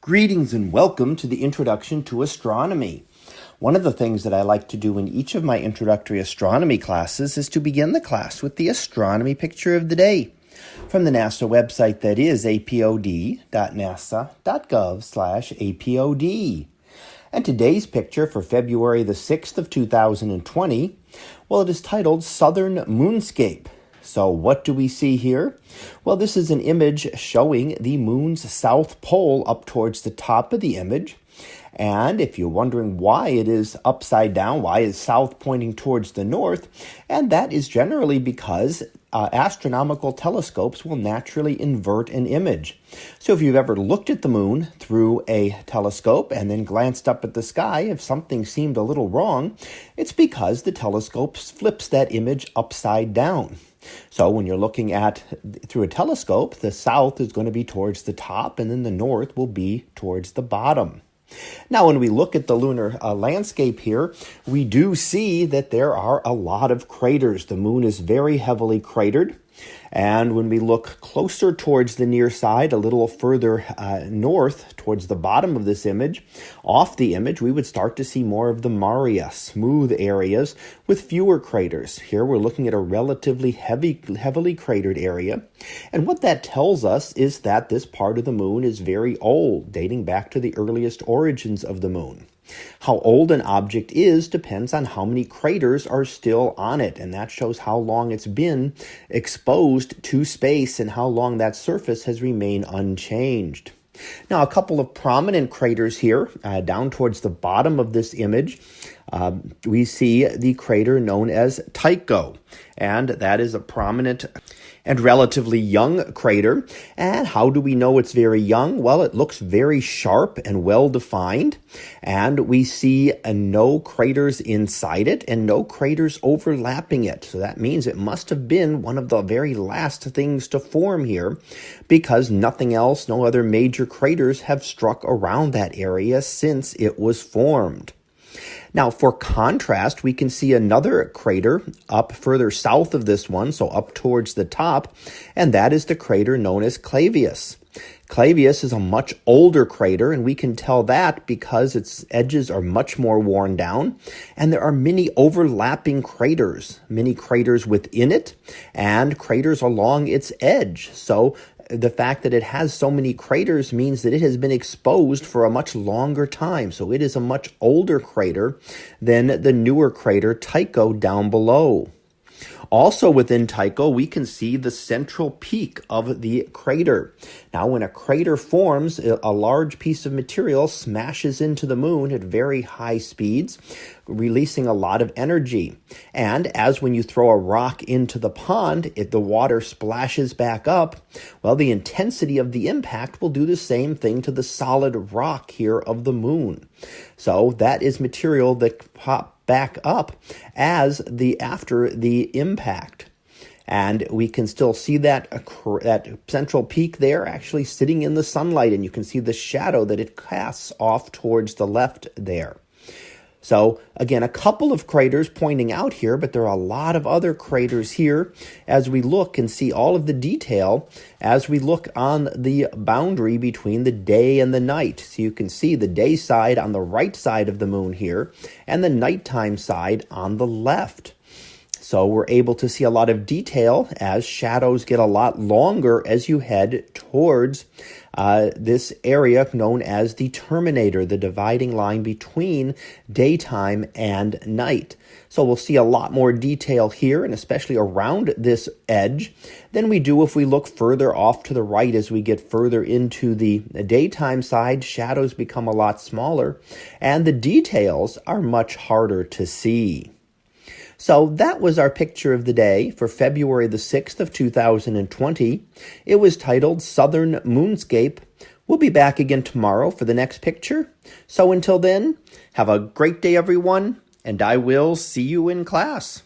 Greetings and welcome to the Introduction to Astronomy. One of the things that I like to do in each of my introductory astronomy classes is to begin the class with the astronomy picture of the day from the NASA website that is apod.nasa.gov/apod. And today's picture for February the 6th of 2020, well it is titled Southern Moonscape. So what do we see here? Well, this is an image showing the moon's south pole up towards the top of the image. And if you're wondering why it is upside down, why is south pointing towards the north? And that is generally because uh, astronomical telescopes will naturally invert an image. So if you've ever looked at the moon through a telescope and then glanced up at the sky, if something seemed a little wrong, it's because the telescope flips that image upside down. So when you're looking at through a telescope, the south is going to be towards the top and then the north will be towards the bottom. Now, when we look at the lunar uh, landscape here, we do see that there are a lot of craters. The moon is very heavily cratered. And when we look closer towards the near side, a little further uh, north towards the bottom of this image, off the image, we would start to see more of the Maria, smooth areas with fewer craters. Here we're looking at a relatively heavy, heavily cratered area. And what that tells us is that this part of the moon is very old, dating back to the earliest origins of the moon. How old an object is depends on how many craters are still on it, and that shows how long it's been exposed to space and how long that surface has remained unchanged. Now, a couple of prominent craters here, uh, down towards the bottom of this image, um, we see the crater known as Tycho, and that is a prominent and relatively young crater. And how do we know it's very young? Well, it looks very sharp and well defined, and we see uh, no craters inside it and no craters overlapping it. So that means it must have been one of the very last things to form here because nothing else, no other major craters have struck around that area since it was formed. Now, for contrast, we can see another crater up further south of this one, so up towards the top, and that is the crater known as Clavius. Clavius is a much older crater, and we can tell that because its edges are much more worn down, and there are many overlapping craters, many craters within it, and craters along its edge. So the fact that it has so many craters means that it has been exposed for a much longer time. So it is a much older crater than the newer crater Tycho down below. Also within Tycho, we can see the central peak of the crater. Now, when a crater forms, a large piece of material smashes into the moon at very high speeds, releasing a lot of energy. And as when you throw a rock into the pond, if the water splashes back up, well, the intensity of the impact will do the same thing to the solid rock here of the moon. So that is material that pop back up as the after the impact. And we can still see that, that central peak there actually sitting in the sunlight, and you can see the shadow that it casts off towards the left there. So again, a couple of craters pointing out here, but there are a lot of other craters here as we look and see all of the detail as we look on the boundary between the day and the night. So you can see the day side on the right side of the moon here and the nighttime side on the left. So we're able to see a lot of detail as shadows get a lot longer as you head towards uh, this area known as the terminator, the dividing line between daytime and night. So we'll see a lot more detail here and especially around this edge than we do if we look further off to the right as we get further into the daytime side. Shadows become a lot smaller and the details are much harder to see. So that was our picture of the day for February the 6th of 2020. It was titled Southern Moonscape. We'll be back again tomorrow for the next picture. So until then, have a great day everyone, and I will see you in class.